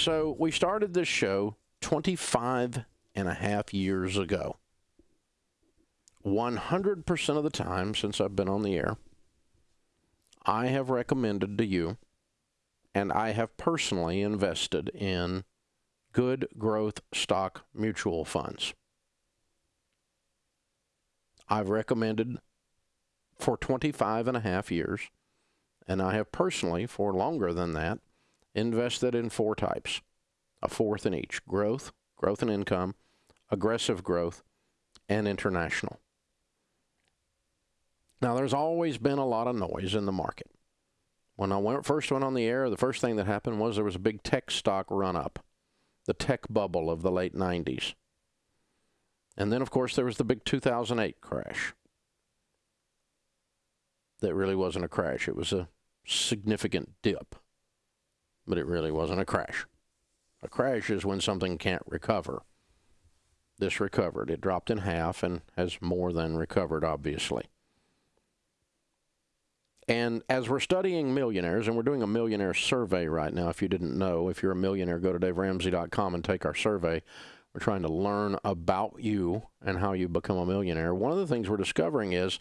So we started this show 25 and a half years ago. 100% of the time since I've been on the air, I have recommended to you and I have personally invested in good growth stock mutual funds. I've recommended for 25 and a half years, and I have personally, for longer than that, invested in four types, a fourth in each growth, growth and income, aggressive growth, and international. Now, there's always been a lot of noise in the market. When I went, first went on the air, the first thing that happened was there was a big tech stock run up, the tech bubble of the late 90s. And then, of course, there was the big 2008 crash. That really wasn't a crash, it was a significant dip, but it really wasn't a crash. A crash is when something can't recover. This recovered. It dropped in half and has more than recovered, obviously. And as we're studying millionaires, and we're doing a millionaire survey right now, if you didn't know, if you're a millionaire, go to daveramsey.com and take our survey. We're trying to learn about you and how you become a millionaire. One of the things we're discovering is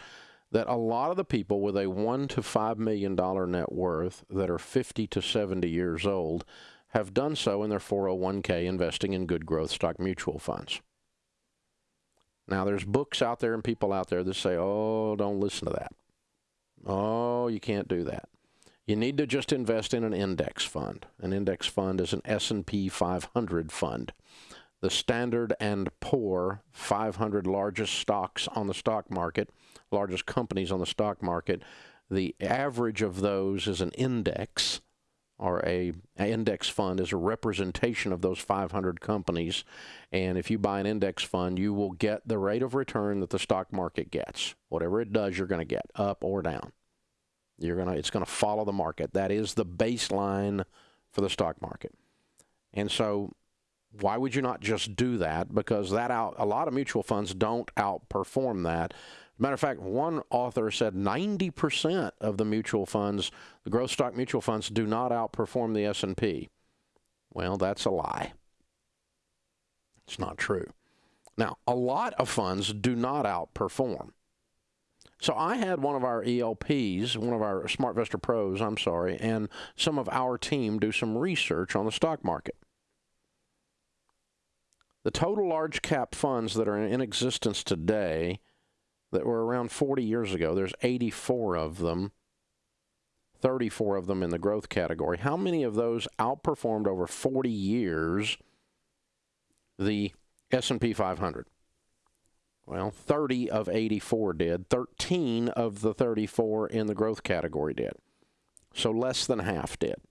that a lot of the people with a one to five million dollar net worth that are 50 to 70 years old have done so in their 401k investing in good growth stock mutual funds. Now, there's books out there and people out there that say, oh, don't listen to that. Oh, you can't do that. You need to just invest in an index fund. An index fund is an S&P 500 fund. The Standard and Poor 500 largest stocks on the stock market, largest companies on the stock market. The average of those is an index or a, a, index fund is a representation of those 500 companies. And if you buy an index fund you will get the rate of return that the stock market gets. Whatever it does you're going to get up or down. You're going to it's going to follow the market. That is the baseline for the stock market. And so why would you not just do that because that out a lot of mutual funds don't outperform that Matter of fact, one author said 90% of the mutual funds, the growth stock mutual funds, do not outperform the S&P. Well, that's a lie. It's not true. Now, a lot of funds do not outperform. So I had one of our ELPs, one of our SmartVestor Pros, I'm sorry, and some of our team do some research on the stock market. The total large cap funds that are in existence today that were around 40 years ago. There's 84 of them, 34 of them in the growth category. How many of those outperformed over 40 years the S&P 500? Well, 30 of 84 did. 13 of the 34 in the growth category did. So less than half did.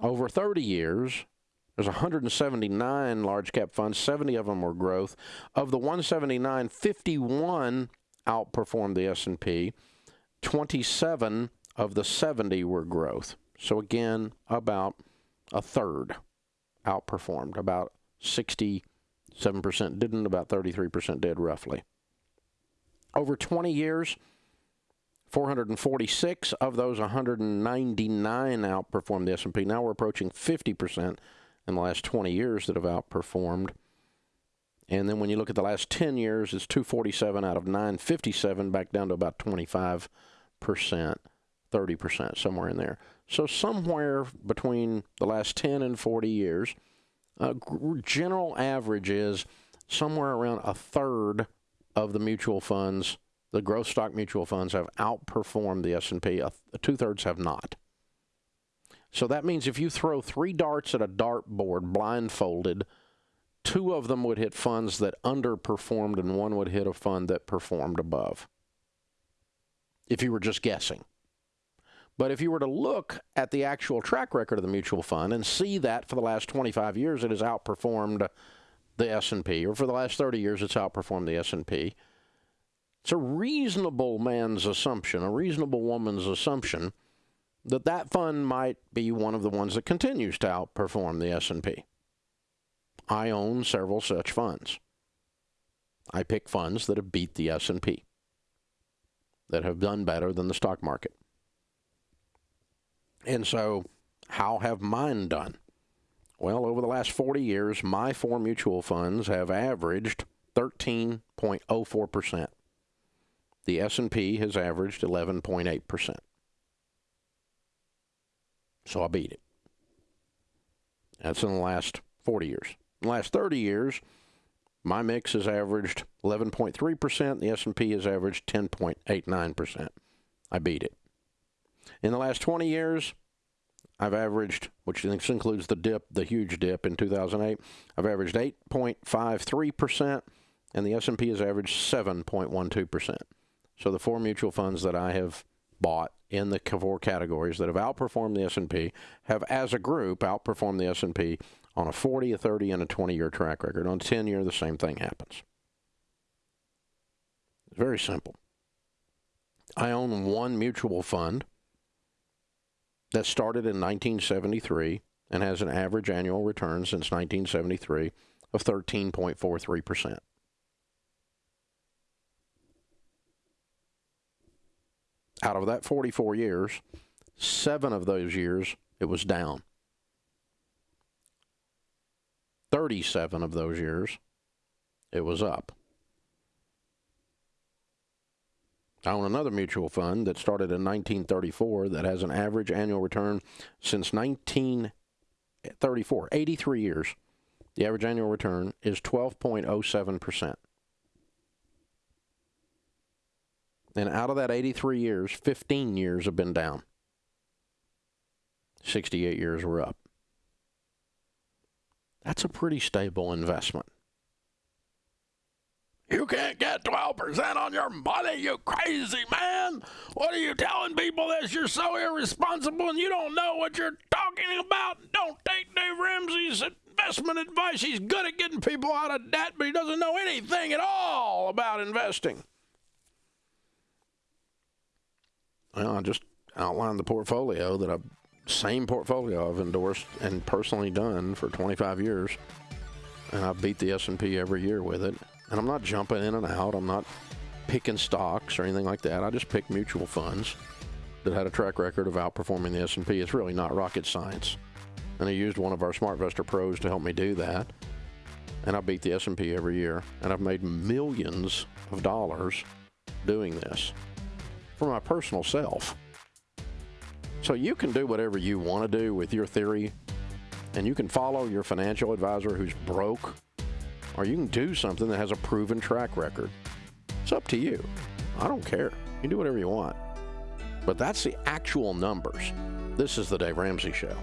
Over 30 years, there's 179 large cap funds, 70 of them were growth. Of the 179, 51 outperformed the S&P. 27 of the 70 were growth. So again, about a third outperformed. About 67% didn't, about 33% did roughly. Over 20 years, 446 of those 199 outperformed the S&P. Now we're approaching 50% in the last 20 years that have outperformed. And then when you look at the last 10 years, it's 247 out of 957, back down to about 25%, 30%, somewhere in there. So somewhere between the last 10 and 40 years, uh, general average is somewhere around a third of the mutual funds, the growth stock mutual funds, have outperformed the S&P. Two thirds have not. So that means if you throw three darts at a dartboard blindfolded, two of them would hit funds that underperformed and one would hit a fund that performed above. If you were just guessing. But if you were to look at the actual track record of the mutual fund and see that for the last 25 years it has outperformed the S&P or for the last 30 years it's outperformed the S&P, it's a reasonable man's assumption, a reasonable woman's assumption that that fund might be one of the ones that continues to outperform the S&P. I own several such funds. I pick funds that have beat the S&P, that have done better than the stock market. And so how have mine done? Well, over the last 40 years, my four mutual funds have averaged 13.04%. The S&P has averaged 11.8%. So I beat it. That's in the last 40 years. In the last 30 years, my mix has averaged 11.3%. The S&P has averaged 10.89%. I beat it. In the last 20 years, I've averaged, which includes the dip, the huge dip in 2008, I've averaged 8.53%, and the S&P has averaged 7.12%. So the four mutual funds that I have bought in the four categories that have outperformed the S&P have, as a group, outperformed the S&P on a 40, a 30, and a 20-year track record. On 10-year, the same thing happens. It's very simple. I own one mutual fund that started in 1973 and has an average annual return since 1973 of 13.43%. Out of that 44 years, seven of those years it was down. 37 of those years it was up. I own another mutual fund that started in 1934 that has an average annual return since 1934, 83 years. The average annual return is 12.07%. And out of that 83 years, 15 years have been down. 68 years were up. That's a pretty stable investment. You can't get 12% on your money, you crazy man. What are you telling people this? You're so irresponsible and you don't know what you're talking about. Don't take Dave Ramsey's investment advice. He's good at getting people out of debt, but he doesn't know anything at all about investing. Well, I just outlined the portfolio that I, same portfolio I've endorsed and personally done for 25 years, and I've beat the S&P every year with it. And I'm not jumping in and out. I'm not picking stocks or anything like that. I just pick mutual funds that had a track record of outperforming the S&P. It's really not rocket science. And I used one of our SmartVestor pros to help me do that. And I beat the S&P every year. And I've made millions of dollars doing this for my personal self. So you can do whatever you want to do with your theory, and you can follow your financial advisor who's broke, or you can do something that has a proven track record. It's up to you. I don't care. You can do whatever you want. But that's the actual numbers. This is the Dave Ramsey Show.